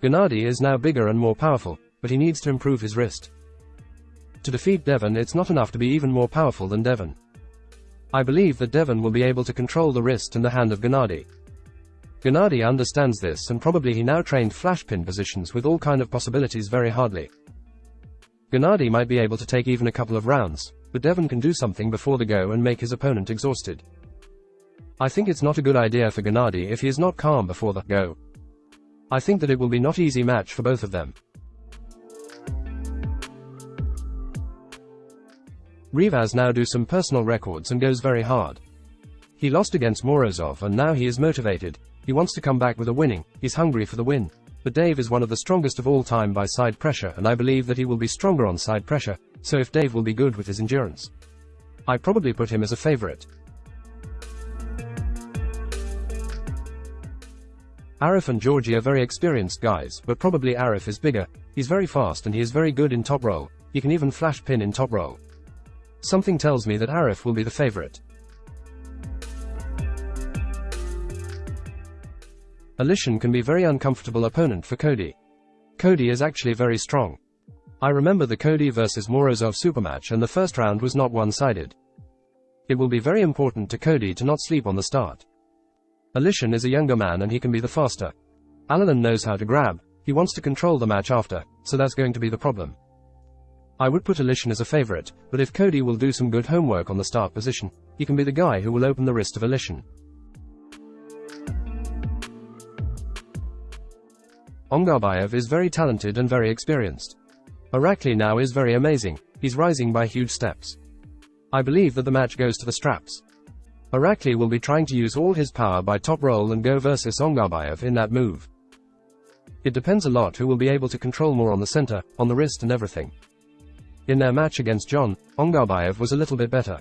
Gennady is now bigger and more powerful, but he needs to improve his wrist. To defeat Devon it's not enough to be even more powerful than Devon. I believe that Devon will be able to control the wrist and the hand of Gennady. Gennady understands this and probably he now trained flash pin positions with all kind of possibilities very hardly. Gennady might be able to take even a couple of rounds, but Devon can do something before the go and make his opponent exhausted. I think it's not a good idea for Gennady if he is not calm before the go. I think that it will be not easy match for both of them. Rivas now do some personal records and goes very hard. He lost against Morozov and now he is motivated. He wants to come back with a winning, he's hungry for the win. But Dave is one of the strongest of all time by side pressure and I believe that he will be stronger on side pressure, so if Dave will be good with his endurance. I probably put him as a favorite. Arif and Georgie are very experienced guys, but probably Arif is bigger. He's very fast and he is very good in top roll. He can even flash pin in top roll. Something tells me that Arif will be the favorite. Alishin can be very uncomfortable opponent for Cody. Cody is actually very strong. I remember the Cody vs Morozov supermatch and the first round was not one-sided. It will be very important to Cody to not sleep on the start. Alishin is a younger man and he can be the faster. Alalan knows how to grab, he wants to control the match after, so that's going to be the problem. I would put Alishin as a favorite, but if Cody will do some good homework on the start position, he can be the guy who will open the wrist of Alishin. Ongarbayev is very talented and very experienced. Arakli now is very amazing, he's rising by huge steps. I believe that the match goes to the straps. Arakli will be trying to use all his power by top roll and go versus Ongarbayev in that move. It depends a lot who will be able to control more on the center, on the wrist and everything. In their match against John, Ongarbayev was a little bit better.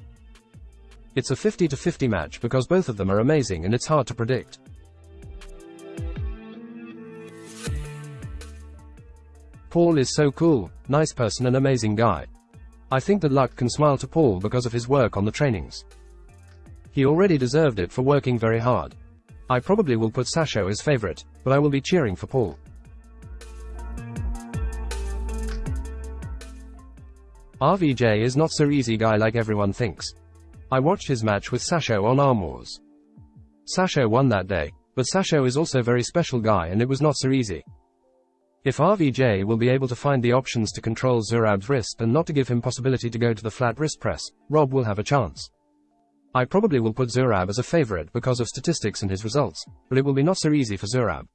It's a 50 to 50 match because both of them are amazing and it's hard to predict. Paul is so cool, nice person and amazing guy. I think that luck can smile to Paul because of his work on the trainings. He already deserved it for working very hard. I probably will put Sasho as favorite, but I will be cheering for Paul. RVJ is not so easy guy like everyone thinks. I watched his match with Sasho on Arm Wars. Sasho won that day, but Sasho is also very special guy and it was not so easy. If RVJ will be able to find the options to control Zurab's wrist and not to give him possibility to go to the flat wrist press, Rob will have a chance. I probably will put Zurab as a favorite because of statistics and his results, but it will be not so easy for Zurab.